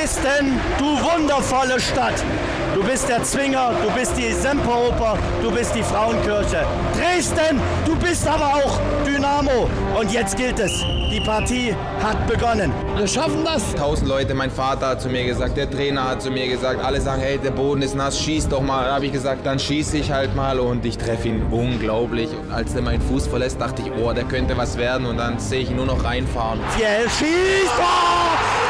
Dresden, du wundervolle Stadt. Du bist der Zwinger, du bist die Semperoper, du bist die Frauenkirche. Dresden, du bist aber auch Dynamo. Und jetzt gilt es. Die Partie hat begonnen. Wir schaffen das. Tausend Leute, mein Vater hat zu mir gesagt, der Trainer hat zu mir gesagt, alle sagen, hey, der Boden ist nass, schieß doch mal. Da habe ich gesagt, dann schieße ich halt mal und ich treffe ihn unglaublich. Und als er meinen Fuß verlässt, dachte ich, oh, der könnte was werden und dann sehe ich ihn nur noch reinfahren. Fiel schießt! Tor!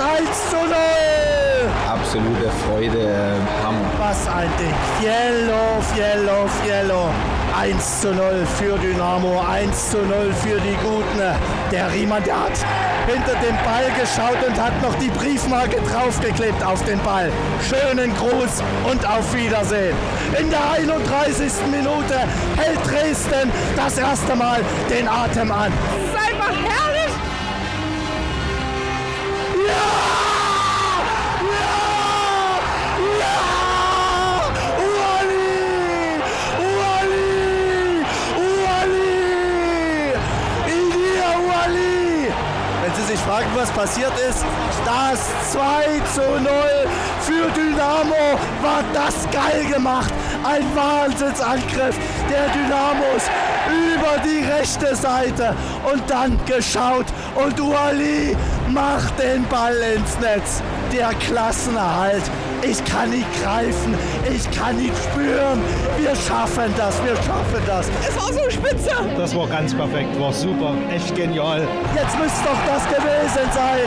1 zu 0! Absolute Freude, äh, Hammer. Was ein Ding. Fiello, Fiello, Fiello. 1 zu 0 für Dynamo, 1 zu 0 für die Guten. Der Riemann, der hat hinter den Ball geschaut und hat noch die Briefmarke draufgeklebt auf den Ball. Schönen Gruß und auf Wiedersehen. In der 31. Minute hält Dresden das erste Mal den Atem an. Das ist einfach herrlich. Sich fragen, was passiert ist, das 2 zu 0 für Dynamo war das geil gemacht. Ein Wahnsinnsangriff der Dynamos über die rechte Seite und dann geschaut und Uali macht den Ball ins Netz. Der Klassenerhalt. Ich kann ihn greifen, ich kann ihn spüren. Wir schaffen das, wir schaffen das. Es war so spitze. Das war ganz perfekt, war super, echt genial. Jetzt müsste doch das gewesen sein.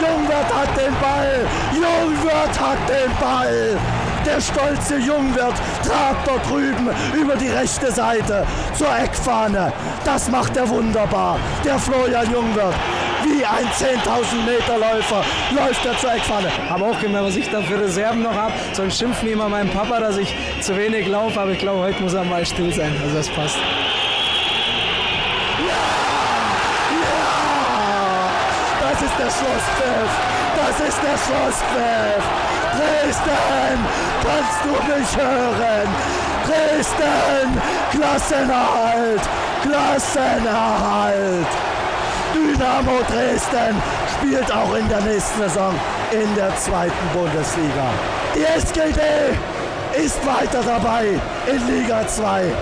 Jungwirth hat den Ball. Jungwirth hat den Ball. Der stolze Jungwirth trat dort drüben über die rechte Seite zur Eckfahne. Das macht er wunderbar. Der Florian Jungwirth. Wie ein 10.000 Meter Läufer läuft er zur Eckfahne. Auch gemerkt, was ich da für Reserven noch habe. Sonst schimpfen immer meinem Papa, dass ich zu wenig laufe, aber ich glaube, heute muss er mal still sein. Also das passt. Das ist der Schlusspfiff. Das ist der Schlusspfiff. Dresden, kannst du mich hören? Dresden, Klassenerhalt, Klassenerhalt. Dynamo Dresden spielt auch in der nächsten Saison in der zweiten Bundesliga. Die SGD ist weiter dabei in Liga 2.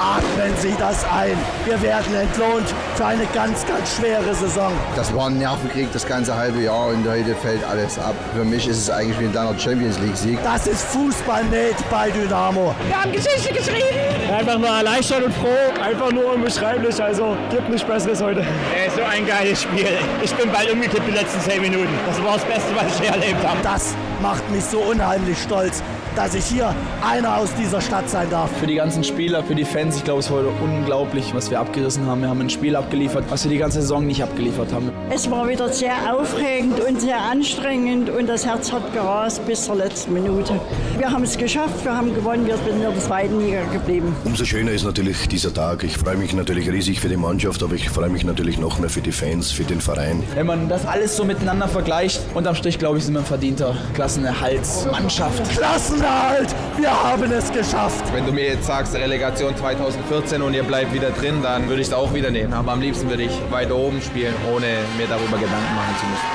Atmen Sie das ein. Wir werden entlohnt für eine ganz, ganz schwere Saison. Das war ein Nervenkrieg das ganze halbe Jahr und heute fällt alles ab. Für mich ist es eigentlich wie ein kleiner Champions League Sieg. Das ist Fußballnet bei Dynamo. Wir haben Geschichte geschrieben. Einfach nur erleichtert und froh, einfach nur unbeschreiblich, also gibt nichts Besseres heute. Ey, so ein geiles Spiel. Ich bin bald umgekippt die letzten 10 Minuten. Das war das Beste, was ich je erlebt habe. Das macht mich so unheimlich stolz, dass ich hier einer aus dieser Stadt sein darf. Für die ganzen Spieler, für die Fans, ich glaube, es war unglaublich, was wir abgerissen haben. Wir haben ein Spiel abgeliefert, was wir die ganze Saison nicht abgeliefert haben. Es war wieder sehr aufregend und sehr anstrengend und das Herz hat gerast bis zur letzten Minute. Wir haben es geschafft, wir haben gewonnen, wir sind in der zweiten Liga geblieben. Umso schöner ist natürlich dieser Tag. Ich freue mich natürlich riesig für die Mannschaft, aber ich freue mich natürlich noch mehr für die Fans, für den Verein. Wenn man das alles so miteinander vergleicht, unterm Strich, glaube ich, sind wir ein verdienter Klassenerhaltsmannschaft. Klassenerhalt, wir haben es geschafft. Wenn du mir jetzt sagst, Relegation 2014 und ihr bleibt wieder drin, dann würde ich es auch wieder nehmen. Aber am liebsten würde ich weiter oben spielen, ohne mir darüber Gedanken machen zu müssen.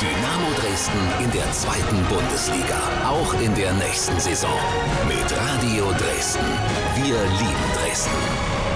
Dynamo Dresden in der zweiten Bundesliga. Auch in der nächsten Saison. Mit Radio Dresden. Wir lieben Dresden.